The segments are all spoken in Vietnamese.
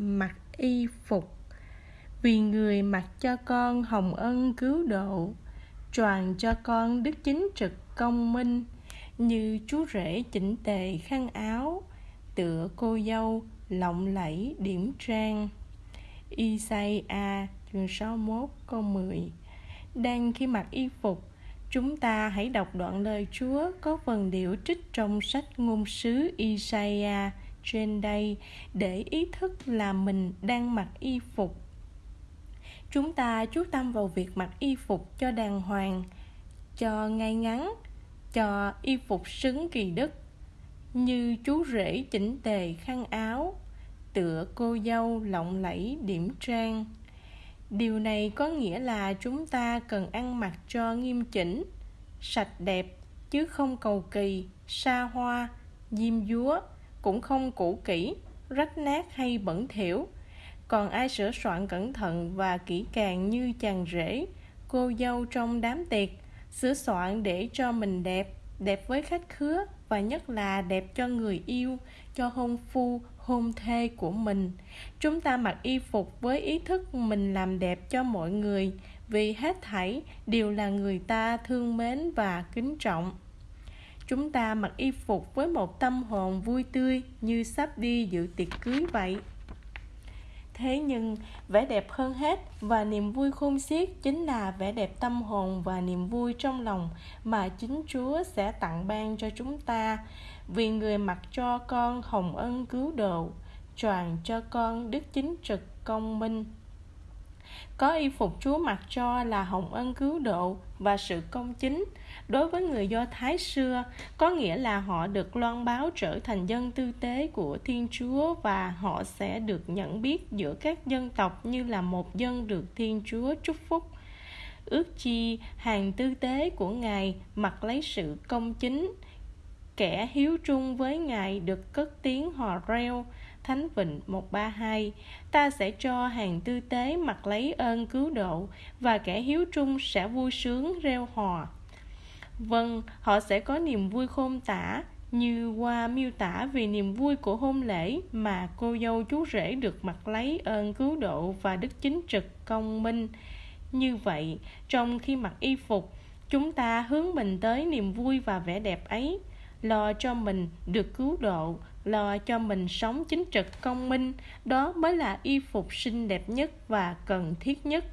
mặc y phục. Vì người mặc cho con hồng ân cứu độ tròn cho con đức chính trực công minh, như chú rể chỉnh tề khăn áo, tựa cô dâu lộng lẫy điểm trang. Isaiah chương 61 câu 10 Đang khi mặc y phục, Chúng ta hãy đọc đoạn lời Chúa có phần điệu trích trong sách ngôn sứ Isaiah trên đây để ý thức là mình đang mặc y phục. Chúng ta chú tâm vào việc mặc y phục cho đàng hoàng, cho ngay ngắn, cho y phục xứng kỳ đức, như chú rể chỉnh tề khăn áo, tựa cô dâu lộng lẫy điểm trang điều này có nghĩa là chúng ta cần ăn mặc cho nghiêm chỉnh sạch đẹp chứ không cầu kỳ xa hoa diêm dúa cũng không cũ kỹ, rách nát hay bẩn thỉu. Còn ai sửa soạn cẩn thận và kỹ càng như chàng rể, cô dâu trong đám tiệc, sửa soạn để cho mình đẹp đẹp với khách khứa và nhất là đẹp cho người yêu, cho hôn phu, hôn thê của mình. Chúng ta mặc y phục với ý thức mình làm đẹp cho mọi người, vì hết thảy đều là người ta thương mến và kính trọng chúng ta mặc y phục với một tâm hồn vui tươi như sắp đi dự tiệc cưới vậy. Thế nhưng, vẻ đẹp hơn hết và niềm vui khôn xiết chính là vẻ đẹp tâm hồn và niềm vui trong lòng mà chính chúa sẽ tặng ban cho chúng ta. Vì người mặc cho con hồng ân cứu độ, choàng cho con đức chính trực, công minh có y phục Chúa mặc cho là hồng ân cứu độ và sự công chính. Đối với người Do Thái xưa, có nghĩa là họ được loan báo trở thành dân tư tế của Thiên Chúa và họ sẽ được nhận biết giữa các dân tộc như là một dân được Thiên Chúa chúc phúc. Ước chi hàng tư tế của Ngài mặc lấy sự công chính, kẻ hiếu trung với Ngài được cất tiếng hò reo, Thánh Vịnh 132 Ta sẽ cho hàng tư tế mặc lấy ơn cứu độ Và kẻ hiếu trung sẽ vui sướng reo hò. Vâng, họ sẽ có niềm vui khôn tả Như qua miêu tả vì niềm vui của hôn lễ Mà cô dâu chú rể được mặc lấy ơn cứu độ Và đức chính trực công minh. Như vậy, trong khi mặc y phục Chúng ta hướng mình tới niềm vui và vẻ đẹp ấy. Lo cho mình được cứu độ lo cho mình sống chính trực công minh đó mới là y phục xinh đẹp nhất và cần thiết nhất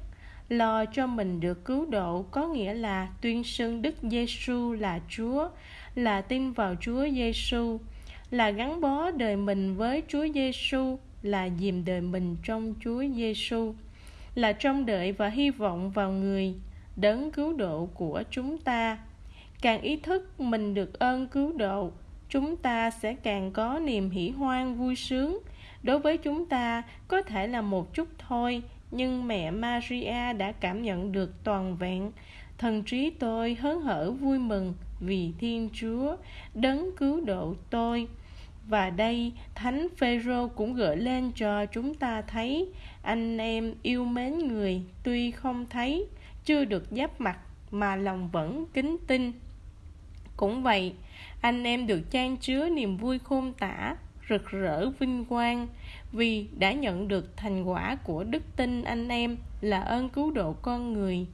lo cho mình được cứu độ có nghĩa là tuyên xưng Đức Giêsu là Chúa, là tin vào Chúa Giêsu, là gắn bó đời mình với Chúa Giêsu, là dìm đời mình trong Chúa Giêsu, là trông đợi và hy vọng vào người đấng cứu độ của chúng ta. Càng ý thức mình được ơn cứu độ, chúng ta sẽ càng có niềm hỉ hoan vui sướng. Đối với chúng ta, có thể là một chút thôi, nhưng mẹ maria đã cảm nhận được toàn vẹn. Thần trí tôi hớn hở vui mừng vì thiên chúa đấng cứu độ tôi. Và đây, thánh phêrô cũng gợi lên cho chúng ta thấy, anh em yêu mến người tuy không thấy, chưa được giáp mặt mà lòng vẫn kính tin cũng vậy, anh em được trang chứa niềm vui khôn tả, rực rỡ vinh quang vì đã nhận được thành quả của đức tin anh em là ơn cứu độ con người.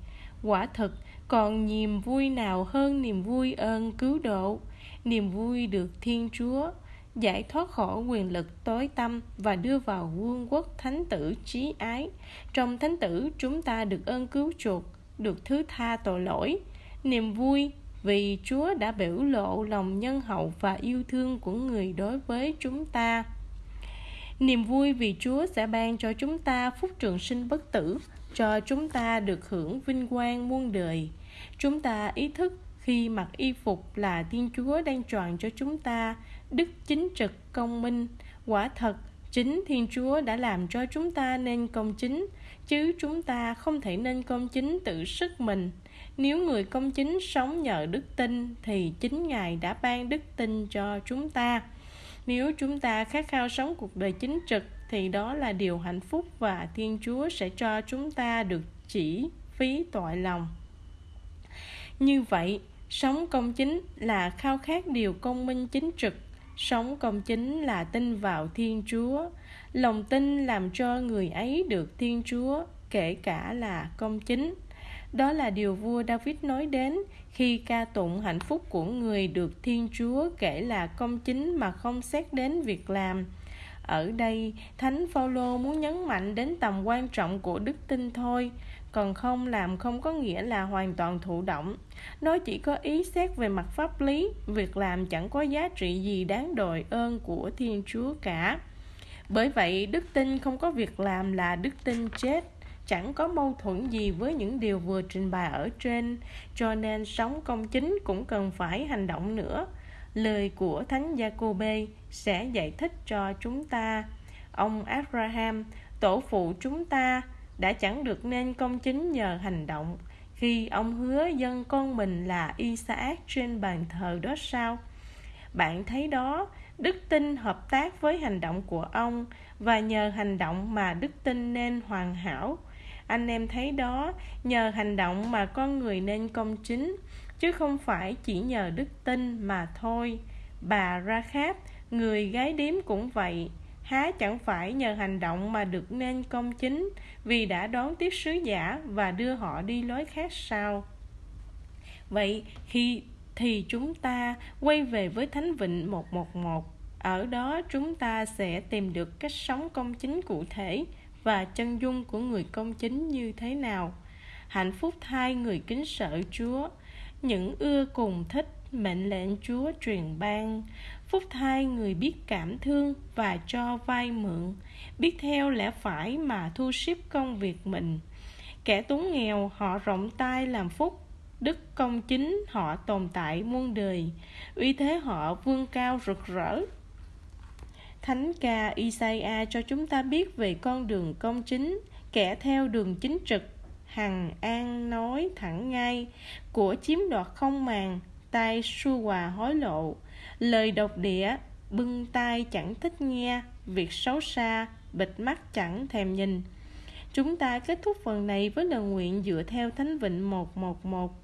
Quả thực, còn niềm vui nào hơn niềm vui ơn cứu độ? Niềm vui được thiên chúa giải thoát khỏi quyền lực tối tâm và đưa vào vương quốc thánh tử trí ái. Trong thánh tử, chúng ta được ơn cứu chuộc, được thứ tha tội lỗi. Niềm vui vì Chúa đã biểu lộ lòng nhân hậu và yêu thương của người đối với chúng ta. Niềm vui vì Chúa sẽ ban cho chúng ta phúc trường sinh bất tử, cho chúng ta được hưởng vinh quang muôn đời. Chúng ta ý thức khi mặc y phục là Thiên Chúa đang tròn cho chúng ta đức chính trực công minh. Quả thật, chính Thiên Chúa đã làm cho chúng ta nên công chính, chứ chúng ta không thể nên công chính tự sức mình nếu người công chính sống nhờ đức tin thì chính Ngài đã ban đức tin cho chúng ta. Nếu chúng ta khát khao sống cuộc đời chính trực thì đó là điều hạnh phúc và Thiên Chúa sẽ cho chúng ta được chỉ phí tội lòng. Như vậy, sống công chính là khao khát điều công minh chính trực, sống công chính là tin vào thiên chúa. Lòng tin làm cho người ấy được thiên chúa, kể cả là công chính. Đó là điều vua david nói đến khi ca tụng hạnh phúc của người được thiên chúa kể là công chính mà không xét đến việc làm. Ở đây, thánh phaolô muốn nhấn mạnh đến tầm quan trọng của đức tin thôi còn không làm không có nghĩa là hoàn toàn thụ động. Nó chỉ có ý xét về mặt pháp lý, việc làm chẳng có giá trị gì đáng đòi ơn của thiên chúa cả. Bởi vậy, đức tin không có việc làm là đức tin chết. Chẳng có mâu thuẫn gì với những điều vừa trình bày ở trên, cho nên sống công chính cũng cần phải hành động nữa. Lời của thánh Giacôbê sẽ giải thích cho chúng ta. Ông Abraham, tổ phụ chúng ta đã chẳng được nên công chính nhờ hành động. Khi ông hứa dân con mình là Isaac trên bàn thờ đó sao? Bạn thấy đó, đức tin hợp tác với hành động của ông và nhờ hành động mà đức tin nên hoàn hảo. Anh em thấy đó, nhờ hành động mà con người nên công chính, chứ không phải chỉ nhờ đức tin mà thôi. Bà ra kháp người gái điếm cũng vậy há chẳng phải nhờ hành động mà được nên công chính, vì đã đón tiếp sứ giả và đưa họ đi lối khác sao? Vậy khi thì chúng ta quay về với thánh vịnh 111 ở đó chúng ta sẽ tìm được cách sống công chính cụ thể và chân dung của người công chính như thế nào. Hạnh phúc thay người kính sợ chúa, những ưa cùng thích, mệnh lệnh chúa truyền ban phúc thay người biết cảm thương và cho vay mượn, biết theo lẽ phải mà thu xếp công việc mình. Kẻ túng nghèo, họ rộng tay làm phúc, đức công chính họ tồn tại muôn đời, uy thế họ vươn cao rực rỡ. Thánh ca Isaiah cho chúng ta biết về con đường công chính, kẻ theo đường chính trực, hằng an nói thẳng ngay, của chiếm đoạt không màng tay su hòa hối lộ lời độc địa bưng tai chẳng thích nghe việc xấu xa bịt mắt chẳng thèm nhìn chúng ta kết thúc phần này với lời nguyện dựa theo thánh vịnh 111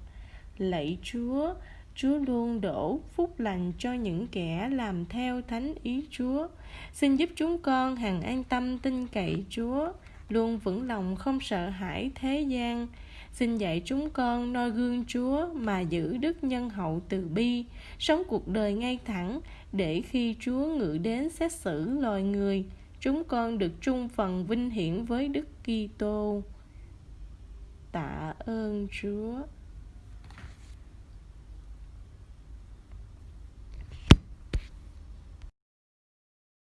lạy chúa Chúa luôn đổ phúc lành cho những kẻ làm theo thánh ý Chúa. Xin giúp chúng con hằng an tâm tin cậy Chúa, luôn vững lòng không sợ hãi thế gian. Xin dạy chúng con noi gương Chúa mà giữ đức nhân hậu từ bi, sống cuộc đời ngay thẳng để khi Chúa ngự đến xét xử loài người, chúng con được chung phần vinh hiển với Đức Kitô. Tạ ơn Chúa.